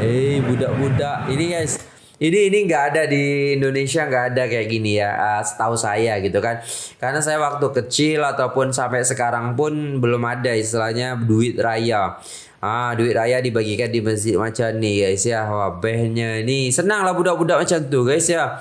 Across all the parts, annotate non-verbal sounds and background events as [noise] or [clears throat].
Hei budak-budak ini guys ini ini nggak ada di Indonesia nggak ada kayak gini ya uh, setahu saya gitu kan karena saya waktu kecil ataupun sampai sekarang pun belum ada istilahnya duit raya Ah, duit raya dibagikan di masjid macam ni guys ya. Wah, behnya ni. Senang lah budak-budak macam tu guys ya.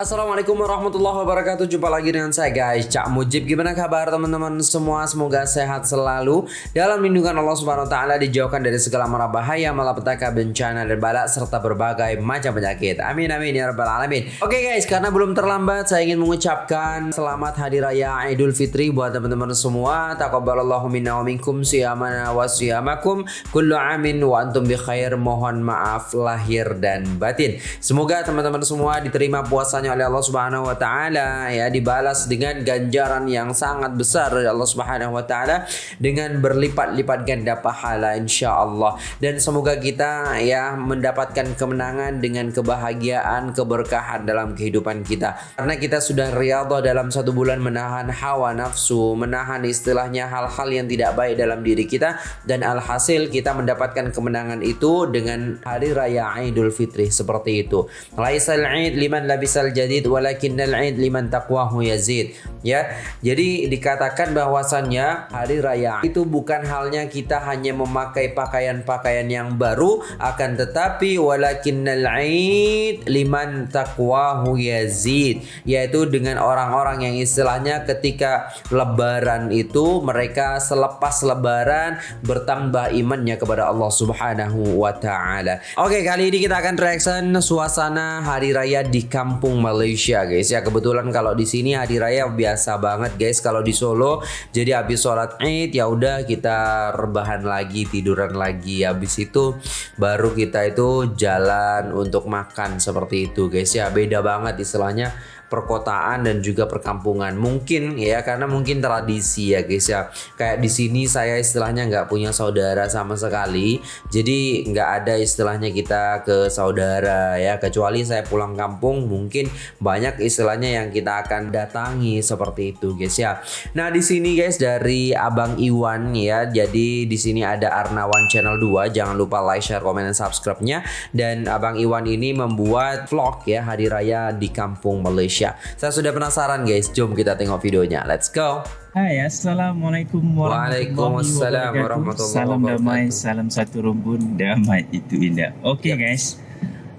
Assalamualaikum warahmatullahi wabarakatuh. Jumpa lagi dengan saya guys. Cak Mujib Gimana kabar teman-teman? Semua Semoga sehat selalu. Dalam lindungan Allah subhanahu wa ta'ala Dijauhkan dari segala mara bahaya Malapetaka, bencana dan balak Serta berbagai macam penyakit. Amin amin ya rabbal alamin. Oke guys karena belum terlambat Saya ingin mengucapkan Selamat Hari Raya Idul Fitri Buat teman-teman semua. Taqabbalallahu minna wa minkum Siyamana wa siyamakum. Kullu amin wa antum bi khair. Mohon maaf lahir dan batin. Semoga teman-teman semua diterima puasanya oleh Allah Subhanahu wa taala ya dibalas dengan ganjaran yang sangat besar dari Allah Subhanahu wa taala dengan berlipat-lipat ganda pahala insyaallah. Dan semoga kita ya mendapatkan kemenangan dengan kebahagiaan keberkahan dalam kehidupan kita. Karena kita sudah riyadhah dalam satu bulan menahan hawa nafsu menahan istilahnya hal-hal yang tidak baik dalam diri kita dan alhasil kita mendapatkan kemenangan itu dengan hari raya Idul Fitri seperti itu. Laisal id liman labisal jadid walakinnal id liman taqwahu yazid ya jadi dikatakan bahwasannya hari raya itu bukan halnya kita hanya memakai pakaian-pakaian yang baru akan tetapi walakinnal id liman taqwahu yazid yaitu dengan orang-orang yang istilahnya ketika lebaran itu mereka selepas lebaran bertambah imannya kepada Allah Subhanahu wa taala. Oke, kali ini kita akan reaction suasana hari raya di kampung Malaysia guys. Ya kebetulan kalau di sini hari raya biasa banget guys. Kalau di Solo jadi habis sholat id ya udah kita rebahan lagi tiduran lagi. Habis itu baru kita itu jalan untuk makan seperti itu guys. Ya beda banget istilahnya perkotaan dan juga perkampungan. Mungkin ya karena mungkin tradisi ya guys ya. Kayak di sini saya istilahnya nggak punya saudara sama sekali. Jadi nggak ada istilahnya kita ke saudara ya. Kecuali saya pulang kampung mungkin banyak istilahnya yang kita akan datangi seperti itu guys ya. Nah di sini guys dari Abang Iwan ya. Jadi di sini ada Arnawan channel 2 jangan lupa like share komen dan subscribe-nya. Dan Abang Iwan ini membuat vlog ya hari raya di kampung Malaysia Indonesia. Saya sudah penasaran guys, jom kita tengok videonya. Let's go. Hai, Assalamualaikum warahmatullahi wabarakatuh. Salam damai, salam satu rumpun, damai itu indah. Oke okay, yep. guys,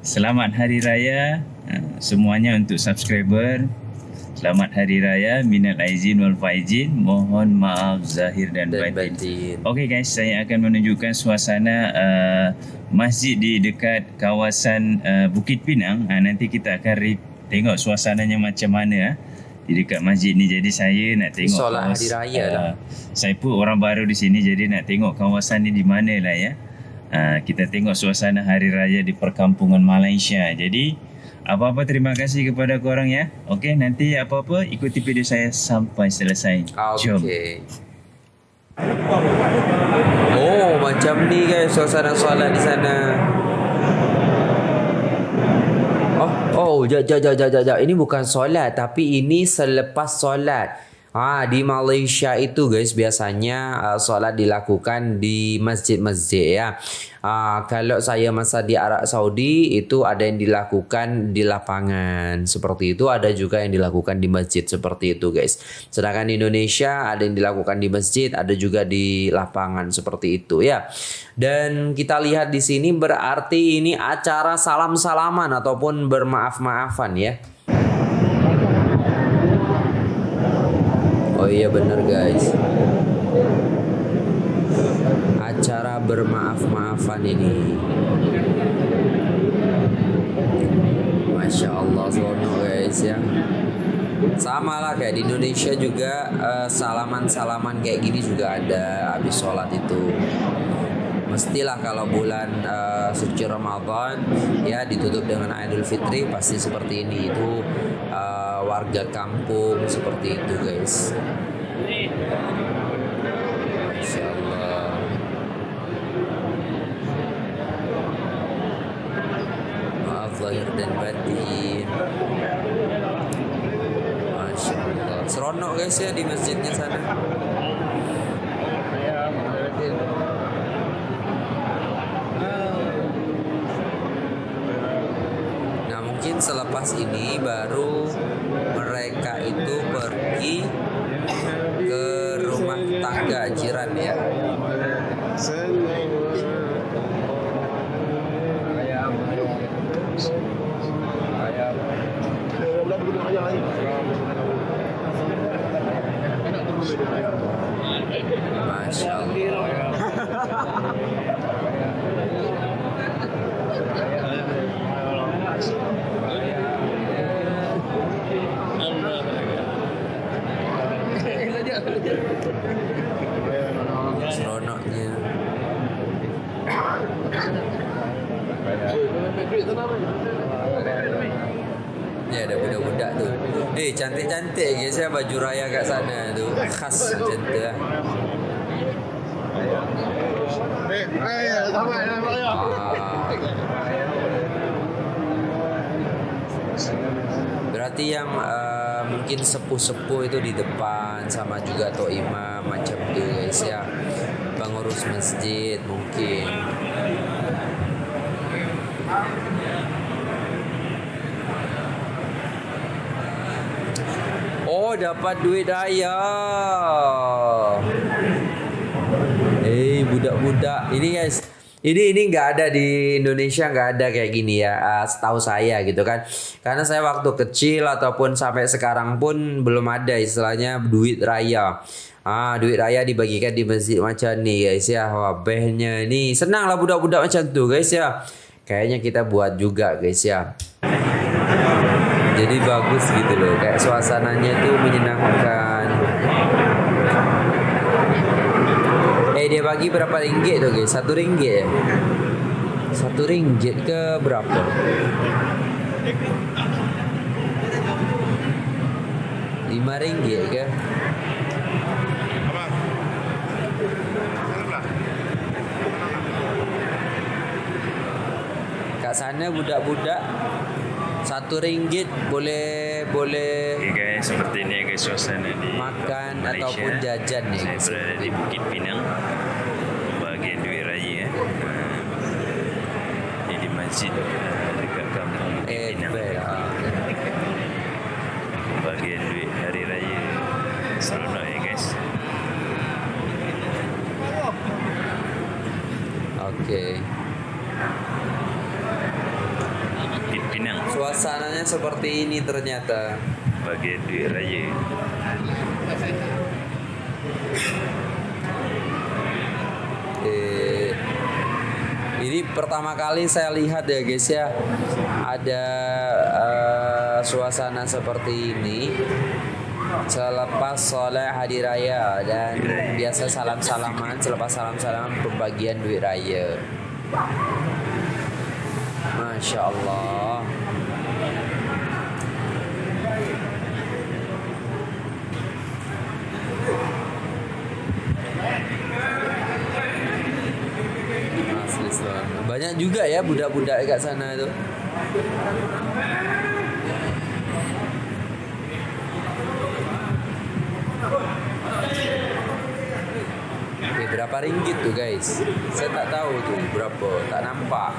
selamat Hari Raya semuanya untuk subscriber. Selamat Hari Raya, minal aizin wal faizin. Mohon maaf zahir dan, dan batin. batin. Okey guys, saya akan menunjukkan suasana uh, masjid di dekat kawasan uh, Bukit Pinang. Uh, nanti kita akan tengok suasananya macam mana ah di dekat masjid ni jadi saya nak tengok solat hari raya lah. uh, saya pun orang baru di sini jadi nak tengok kawasan ni di mana lah ya. Uh, kita tengok suasana hari raya di perkampungan Malaysia. Jadi apa-apa terima kasih kepada korang ya. Okey nanti apa-apa ikuti video saya sampai selesai. Jom. Okay. Oh macam ni guys suasana solat di sana Oh, jap, jap, jap, jap, jap. Ini bukan solat, tapi ini selepas solat. Ah di Malaysia itu guys biasanya uh, solat dilakukan di masjid-masjid ya. Ah kalau saya masa di Arab Saudi itu ada yang dilakukan di lapangan seperti itu, ada juga yang dilakukan di masjid seperti itu guys. Sedangkan di Indonesia ada yang dilakukan di masjid, ada juga di lapangan seperti itu ya. Dan kita lihat di sini berarti ini acara salam-salaman ataupun bermaaf-maafan ya. Iya bener guys. Acara bermaaf-maafan ini. Masya Allah sono guys ya. Sama lah kayak di Indonesia juga uh, salaman-salaman kayak gini juga ada habis sholat itu. Mestilah kalau bulan uh, suci Ramadan ya ditutup dengan Idul Fitri pasti seperti ini. Itu uh, warga kampung seperti itu guys. Masya Allah maaf lahir dan batin. Masya Allah seronok guys ya di masjidnya sana selepas ini baru mereka itu pergi ke rumah tangga jiran ya. Masya Allah. Seronoknya. Ya ada budak-budak tuh. Eh cantik-cantik guys ya baju raya kat sana tuh. Khas macam tu lah. Ah. Berarti yang uh, mungkin sepuh-sepuh itu di depan sama juga tok imam macam tu guys ya. Pengurus masjid mungkin. Oh dapat duit raya. Eh budak-budak ini guys. Ini ini nggak ada di Indonesia nggak ada kayak gini ya. Uh, setahu saya gitu kan. Karena saya waktu kecil ataupun sampai sekarang pun belum ada istilahnya duit raya. Ah, duit raya dibagikan di masjid macam nih guys ya. Wah, ini senang lah budak-budak macam tuh guys ya. Kayaknya kita buat juga guys ya. Jadi bagus gitu loh. Kayak suasananya tuh menyenangkan. Dia bagi berapa ringgit tuh guys? Satu ringgit ya? Satu ringgit ke berapa? Lima ringgit ke? Kat sana budak-budak satu ringgit boleh boleh Okay guys, seperti ini ya guys suasana di makan Malaysia. ataupun jajan ya Saya berada di Bukit Pinang, bahagian Duit Raya. ya. Ah, Ini di masjid ah, dekat kampung Bukit Eh, Pinang. ah. Bahagian Duit Hari Raya. Seronok ya guys. Oke. Bukit Pinang, Seperti ini ternyata. bahagian Duit Raya. Eh, ini pertama kali saya lihat ya guys ya ada eh, suasana seperti ini selepas sholat hari raya dan biasa salam salaman selepas salam salaman pembagian duit raya. Masya Allah. Banyak juga ya budak-budak dekat sana itu. Oke, berapa ringgit tuh guys? Saya tak tahu tuh berapa, tak nampak.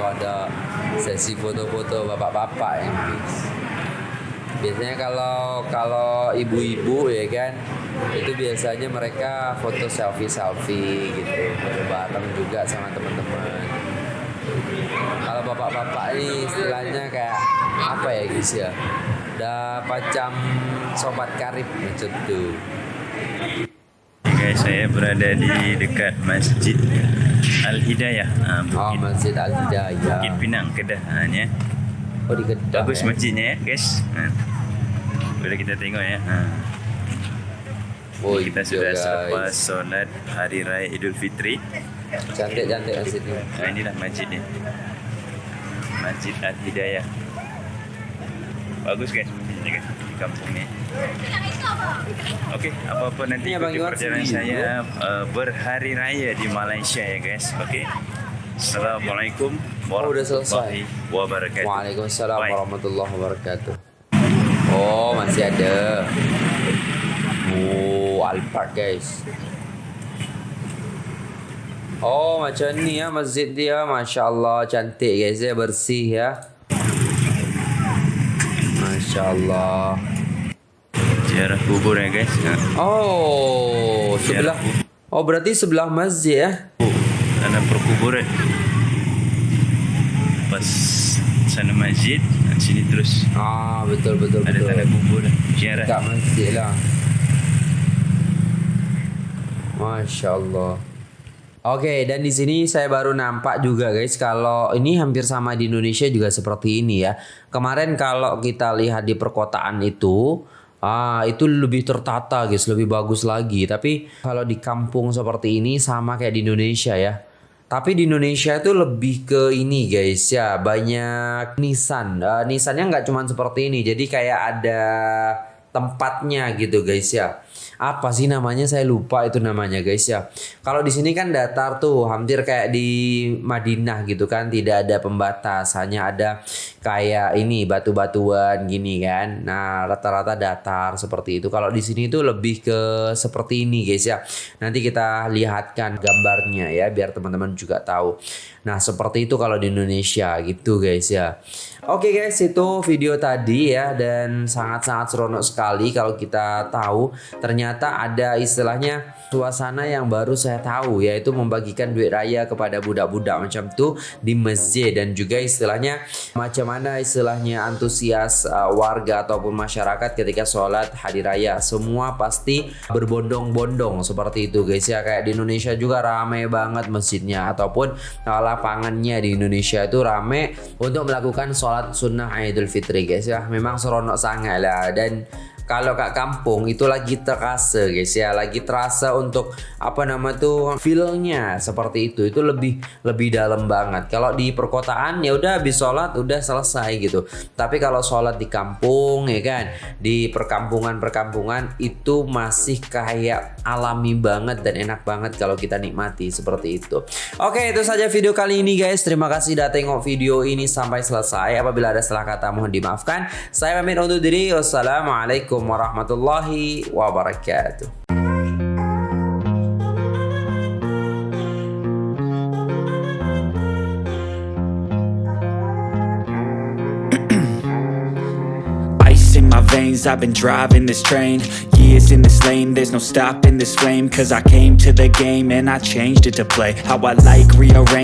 Oh, ada sesi foto-foto bapak-bapak ya guys. Biasanya kalau kalau ibu-ibu ya kan itu biasanya mereka foto selfie selfie gitu foto bareng juga sama teman-teman. Kalau bapak-bapak ini istilahnya kayak apa ya guys ya? Udah macam sobat karib macam tuh. Guys, saya berada di dekat Masjid Al Hidayah, ah, Oh, Bukit, Masjid Al Hidayah. Bukit Pinang, Kedah. Ah, ni, eh. Oh di Kedah. Bagus ya? masjidnya ya, guys. Ha. Boleh kita tengok ya. Ha. Oh, kita sudah guys. selepas solat Hari Raya Idul Fitri. Cantik-cantik masjid ini. Ha, inilah masjidnya. Masjid Al Hidayah. Bagus guys masjidnya guys di kampung ni. Okey, apa-apa nanti Abang ikuti perjalanan saya uh, berhari raya di Malaysia ya guys. Okey. Assalamualaikum Oh, warahmatullahi wabarakatuh. Waalaikumsalam Bye. warahmatullahi wabarakatuh. Oh, masih ada. Oh, Alphard guys. Oh macam ni ya masjid dia. Masya Allah cantik guys ya bersih ya. Masya Allah Ziarah kubur ya guys ya. Oh sebelah Oh berarti sebelah masjid ya? Ada perkuburan. Pas sana masjid Sini terus. Ah betul betul Ada betul. tanah kubur Ziarah. Dekat masjid lah Masya Allah Oke, dan di sini saya baru nampak juga guys kalau ini hampir sama di Indonesia juga seperti ini ya. Kemarin kalau kita lihat di perkotaan itu, ah itu lebih tertata guys, lebih bagus lagi. Tapi kalau di kampung seperti ini sama kayak di Indonesia ya. Tapi di Indonesia itu lebih ke ini guys ya banyak nisan. Uh, nisannya nggak cuma seperti ini, jadi kayak ada tempatnya gitu guys ya apa sih namanya? Saya lupa itu namanya guys ya. Kalau di sini kan datar tuh hampir kayak di Madinah gitu kan tidak ada pembatas hanya ada kayak ini batu-batuan gini kan. Nah rata-rata datar seperti itu. Kalau di sini tuh lebih ke seperti ini guys ya. Nanti kita lihatkan gambarnya ya biar teman-teman juga tahu. Nah seperti itu kalau di Indonesia gitu guys ya. Oke okay guys itu video tadi ya dan sangat-sangat seronok sekali kalau kita tahu ternyata ada istilahnya suasana yang baru saya tahu yaitu membagikan duit raya kepada budak-budak macam tuh di masjid. Dan juga istilahnya macam mana istilahnya antusias uh, warga ataupun masyarakat ketika sholat hari raya. Semua pasti berbondong-bondong seperti itu guys ya. Kayak di Indonesia juga ramai banget masjidnya ataupun uh, lapangannya di Indonesia itu ramai untuk melakukan sholat sunnah Idul Fitri guys ya. Memang seronok sangat lah. Dan kalau kat kampung itu lagi terasa guys ya. Lagi terasa untuk apa nama tuh feelnya seperti itu. Itu lebih lebih dalam banget. Kalau di perkotaan ya udah habis sholat udah selesai gitu. Tapi kalau sholat di kampung ya kan di perkampungan perkampungan itu masih kayak alami banget dan enak banget kalau kita nikmati seperti itu. Oke itu saja video kali ini guys. Terima kasih udah tengok video ini sampai selesai. Apabila ada salah kata mohon dimaafkan. Saya pamit undur diri. Wassalamualaikum Wabarakatuh. [clears throat] in my veins I've been driving this train. Years in this lane There's no stopping this flame. Cause I came to the game And I changed it to play. How I like rearrange